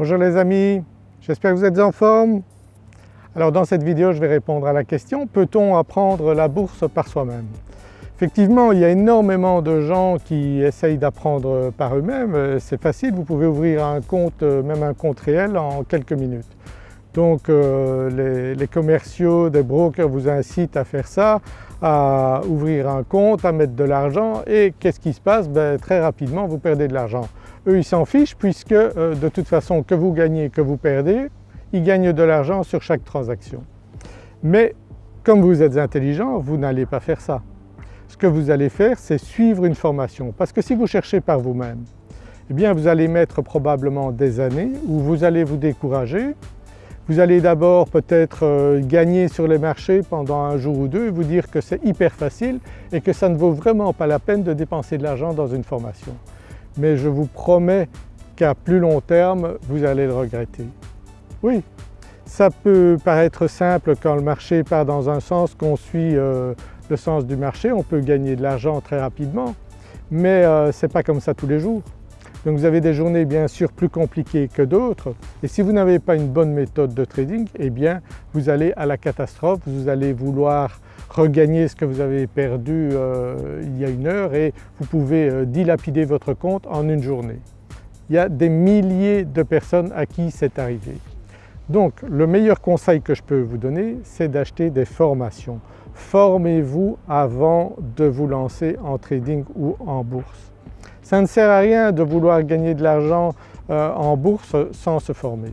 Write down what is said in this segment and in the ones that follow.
Bonjour les amis, j'espère que vous êtes en forme. Alors dans cette vidéo je vais répondre à la question peut-on apprendre la bourse par soi-même? Effectivement il y a énormément de gens qui essayent d'apprendre par eux-mêmes, c'est facile, vous pouvez ouvrir un compte, même un compte réel en quelques minutes. Donc euh, les, commerciaux, des brokers vous incitent à faire ça, à ouvrir un compte, à mettre de l'argent et qu'est-ce qui se passe? Ben, Très rapidement vous perdez de l'argent. Eux ils s'en fichent puisque euh, de toute façon que vous gagnez, que vous perdez, ils gagnent de l'argent sur chaque transaction. Mais comme vous êtes intelligent, vous n'allez pas faire ça. Ce que vous allez faire c'est suivre une formation parce que si vous cherchez par vous-même, eh bien vous allez mettre probablement des années où vous allez vous décourager vous allez d'abord peut-être euh, gagner sur les marchés pendant un jour ou deux et vous dire que c'est hyper facile et que ça ne vaut vraiment pas la peine de dépenser de l'argent dans une formation. Mais je vous promets qu'à plus long terme vous allez le regretter. Oui, ça peut paraître simple quand le marché part dans un sens, qu'on suit euh, le sens du marché, on peut gagner de l'argent très rapidement, mais euh, ce n'est pas comme ça tous les jours. Donc vous avez des journées bien sûr plus compliquées que d'autres et si vous n'avez pas une bonne méthode de trading, eh bien vous allez à la catastrophe, vous allez vouloir regagner ce que vous avez perdu euh, il y a une heure et vous pouvez euh, dilapider votre compte en une journée. Il y a des milliers de personnes à qui c'est arrivé. Donc le meilleur conseil que je peux vous donner c'est d'acheter des formations. Formez-vous avant de vous lancer en trading ou en bourse. Ça ne sert à rien de vouloir gagner de l'argent euh, en bourse sans se former.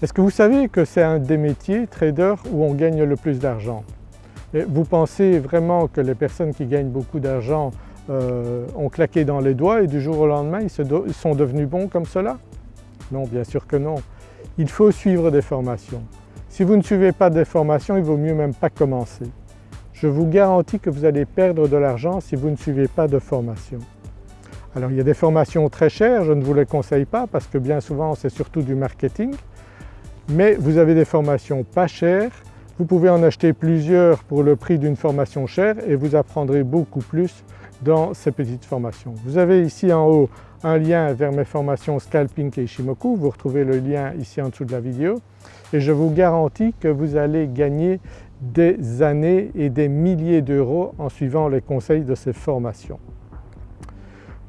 Est-ce que vous savez que c'est un des métiers, trader, où on gagne le plus d'argent? Vous pensez vraiment que les personnes qui gagnent beaucoup d'argent euh, ont claqué dans les doigts et du jour au lendemain ils, ils sont devenus bons comme cela? Non, bien sûr que non. Il faut suivre des formations. Si vous ne suivez pas des formations, il vaut mieux même pas commencer. Je vous garantis que vous allez perdre de l'argent si vous ne suivez pas de formation. Alors il y a des formations très chères, je ne vous les conseille pas parce que bien souvent c'est surtout du marketing, mais vous avez des formations pas chères, vous pouvez en acheter plusieurs pour le prix d'une formation chère et vous apprendrez beaucoup plus dans ces petites formations. Vous avez ici en haut un lien vers mes formations Scalping et Ishimoku, vous retrouvez le lien ici en dessous de la vidéo et je vous garantis que vous allez gagner des années et des milliers d'euros en suivant les conseils de ces formations.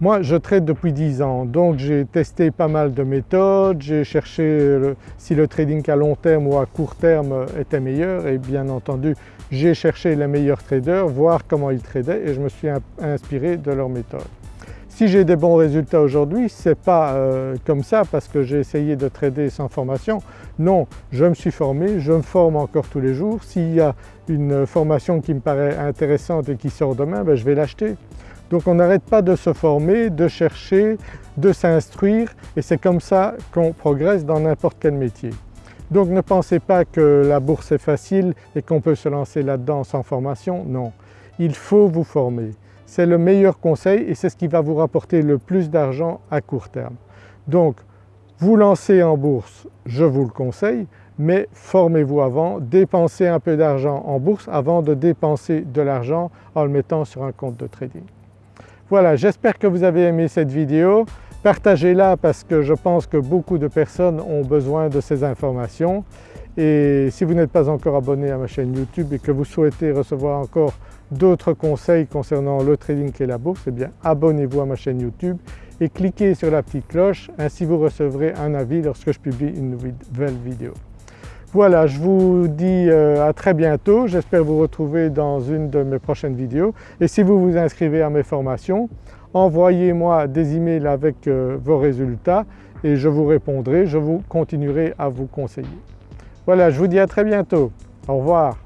Moi je trade depuis 10 ans donc j'ai testé pas mal de méthodes, j'ai cherché si le trading à long terme ou à court terme était meilleur et bien entendu j'ai cherché les meilleurs traders, voir comment ils tradaient et je me suis inspiré de leurs méthodes. Si j'ai des bons résultats aujourd'hui, ce n'est pas euh, comme ça parce que j'ai essayé de trader sans formation. Non, je me suis formé, je me forme encore tous les jours. S'il y a une formation qui me paraît intéressante et qui sort demain, ben je vais l'acheter. Donc on n'arrête pas de se former, de chercher, de s'instruire et c'est comme ça qu'on progresse dans n'importe quel métier. Donc ne pensez pas que la bourse est facile et qu'on peut se lancer là-dedans sans formation, non. Il faut vous former. C'est le meilleur conseil et c'est ce qui va vous rapporter le plus d'argent à court terme. Donc vous lancer en bourse, je vous le conseille, mais formez-vous avant, dépensez un peu d'argent en bourse avant de dépenser de l'argent en le mettant sur un compte de trading. Voilà, j'espère que vous avez aimé cette vidéo. Partagez-la parce que je pense que beaucoup de personnes ont besoin de ces informations et si vous n'êtes pas encore abonné à ma chaîne YouTube et que vous souhaitez recevoir encore d'autres conseils concernant le trading et la bourse, eh abonnez-vous à ma chaîne YouTube et cliquez sur la petite cloche, ainsi vous recevrez un avis lorsque je publie une nouvelle vidéo. Voilà, je vous dis euh, à très bientôt, j'espère vous retrouver dans une de mes prochaines vidéos et si vous vous inscrivez à mes formations, envoyez-moi des emails avec euh, vos résultats et je vous répondrai, je vous continuerai à vous conseiller. Voilà, je vous dis à très bientôt, au revoir.